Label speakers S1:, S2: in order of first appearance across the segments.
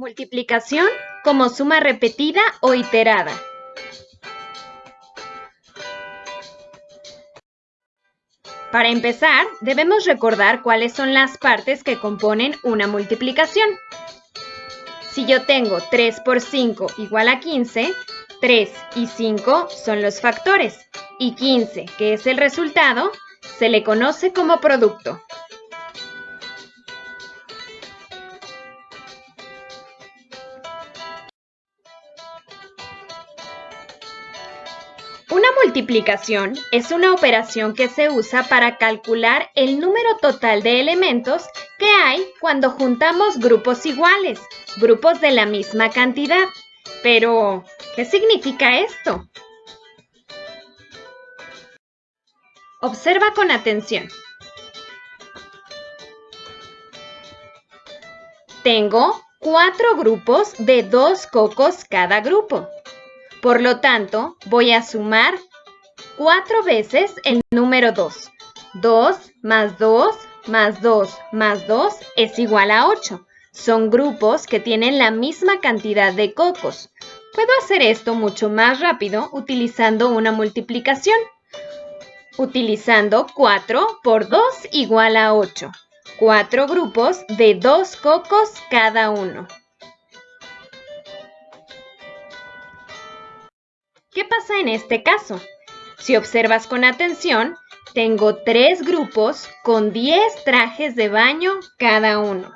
S1: Multiplicación como suma repetida o iterada. Para empezar, debemos recordar cuáles son las partes que componen una multiplicación. Si yo tengo 3 por 5 igual a 15, 3 y 5 son los factores y 15, que es el resultado, se le conoce como producto. Multiplicación es una operación que se usa para calcular el número total de elementos que hay cuando juntamos grupos iguales, grupos de la misma cantidad. Pero, ¿qué significa esto? Observa con atención. Tengo cuatro grupos de dos cocos cada grupo. Por lo tanto, voy a sumar cuatro veces el número 2. 2 más 2 más 2 más 2 es igual a 8. Son grupos que tienen la misma cantidad de cocos. Puedo hacer esto mucho más rápido utilizando una multiplicación. Utilizando 4 por 2 igual a 8. Cuatro grupos de dos cocos cada uno. ¿Qué pasa en este caso? Si observas con atención, tengo tres grupos con 10 trajes de baño cada uno.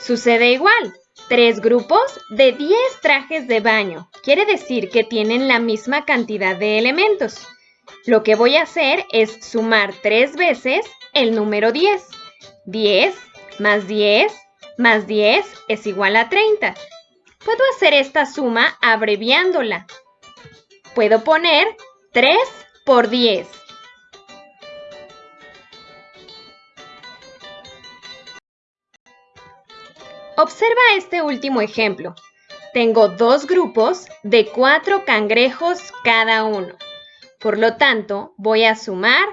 S1: Sucede igual, tres grupos de 10 trajes de baño. Quiere decir que tienen la misma cantidad de elementos. Lo que voy a hacer es sumar tres veces el número 10. 10 más 10 más 10 es igual a 30. Puedo hacer esta suma abreviándola puedo poner 3 por 10. Observa este último ejemplo. Tengo dos grupos de cuatro cangrejos cada uno. Por lo tanto, voy a sumar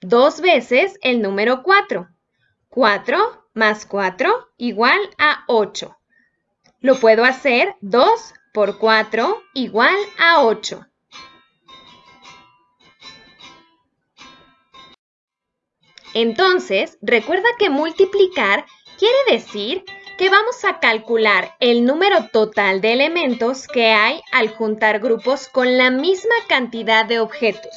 S1: dos veces el número 4. 4 más 4 igual a 8. Lo puedo hacer 2 por 4 igual a 8. Entonces, recuerda que multiplicar quiere decir que vamos a calcular el número total de elementos que hay al juntar grupos con la misma cantidad de objetos.